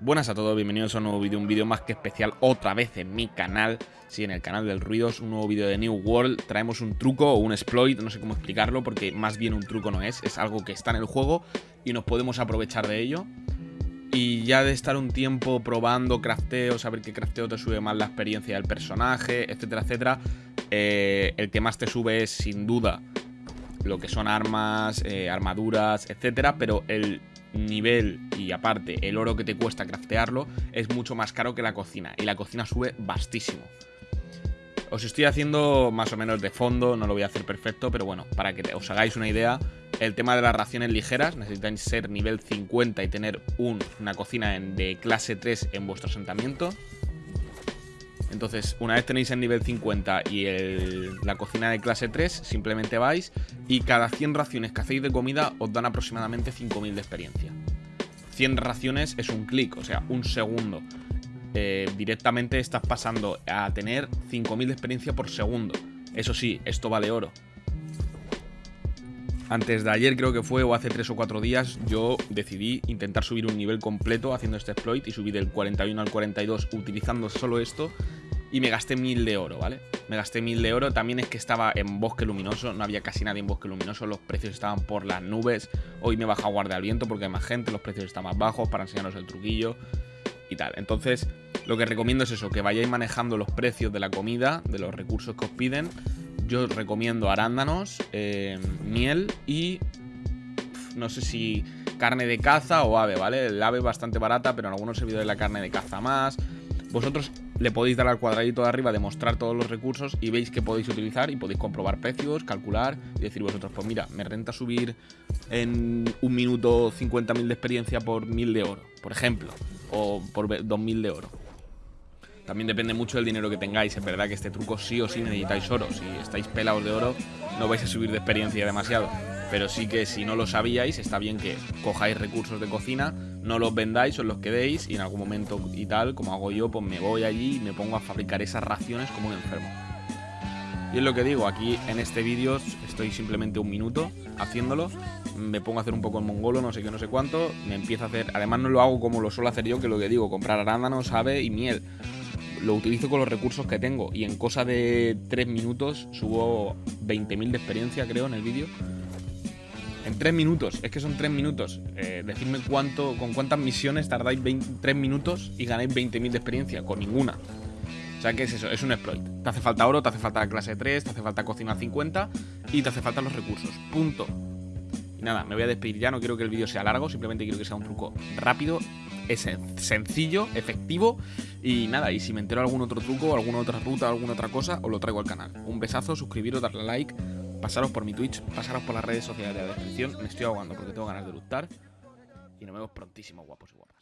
Buenas a todos, bienvenidos a un nuevo vídeo, un vídeo más que especial otra vez en mi canal, sí, en el canal del Ruidos, un nuevo vídeo de New World, traemos un truco o un exploit, no sé cómo explicarlo porque más bien un truco no es, es algo que está en el juego y nos podemos aprovechar de ello. Y ya de estar un tiempo probando crafteo, saber qué crafteo te sube más la experiencia del personaje, etcétera, etcétera, eh, el que más te sube es sin duda lo que son armas, eh, armaduras, etcétera, pero el nivel y aparte el oro que te cuesta craftearlo es mucho más caro que la cocina y la cocina sube bastísimo. Os estoy haciendo más o menos de fondo, no lo voy a hacer perfecto, pero bueno, para que os hagáis una idea, el tema de las raciones ligeras, necesitáis ser nivel 50 y tener una cocina de clase 3 en vuestro asentamiento. Entonces, una vez tenéis el nivel 50 y la cocina de clase 3, simplemente vais y cada 100 raciones que hacéis de comida os dan aproximadamente 5000 de experiencia. 100 raciones es un clic, o sea, un segundo. Eh, directamente estás pasando a tener 5000 de experiencia por segundo. Eso sí, esto vale oro. Antes de ayer creo que fue, o hace 3 o 4 días, yo decidí intentar subir un nivel completo haciendo este exploit y subí del 41 al 42 utilizando solo esto y me gasté mil de oro, ¿vale? Me gasté mil de oro, también es que estaba en bosque luminoso, no había casi nadie en bosque luminoso, los precios estaban por las nubes, hoy me baja guardia al viento porque hay más gente, los precios están más bajos para enseñaros el truquillo y tal. Entonces, lo que recomiendo es eso, que vayáis manejando los precios de la comida, de los recursos que os piden. Yo recomiendo arándanos, eh, miel y no sé si carne de caza o ave, ¿vale? El ave es bastante barata, pero en algunos servidores la carne de caza más. Vosotros le podéis dar al cuadradito de arriba, demostrar todos los recursos y veis que podéis utilizar y podéis comprobar precios, calcular y decir vosotros, pues mira, me renta subir en un minuto 50.000 de experiencia por 1.000 de oro, por ejemplo, o por 2.000 de oro. También depende mucho del dinero que tengáis. Es verdad que este truco sí o sí necesitáis oro. Si estáis pelados de oro, no vais a subir de experiencia demasiado. Pero sí que si no lo sabíais, está bien que cojáis recursos de cocina, no los vendáis, os los quedéis y en algún momento y tal, como hago yo, pues me voy allí y me pongo a fabricar esas raciones como un enfermo. Y es lo que digo, aquí en este vídeo estoy simplemente un minuto haciéndolo, me pongo a hacer un poco el mongolo, no sé qué, no sé cuánto, me empiezo a hacer, además no lo hago como lo suelo hacer yo, que lo que digo, comprar arándanos, ave y miel. Lo utilizo con los recursos que tengo y en cosa de 3 minutos subo 20.000 de experiencia creo en el vídeo en 3 minutos, es que son 3 minutos. Eh, decidme cuánto, con cuántas misiones tardáis 3 minutos y ganáis 20.000 de experiencia. Con ninguna. O sea, ¿qué es eso? Es un exploit. Te hace falta oro, te hace falta clase 3, te hace falta cocina 50 y te hace falta los recursos. Punto. Y nada, me voy a despedir ya, no quiero que el vídeo sea largo, simplemente quiero que sea un truco rápido, es sencillo, efectivo y nada, y si me entero algún otro truco, alguna otra ruta, alguna otra cosa, os lo traigo al canal. Un besazo, suscribiros, darle like pasaros por mi Twitch, pasaros por las redes sociales de la descripción. Me estoy ahogando porque tengo ganas de luchar. Y nos vemos prontísimo, guapos y guapas.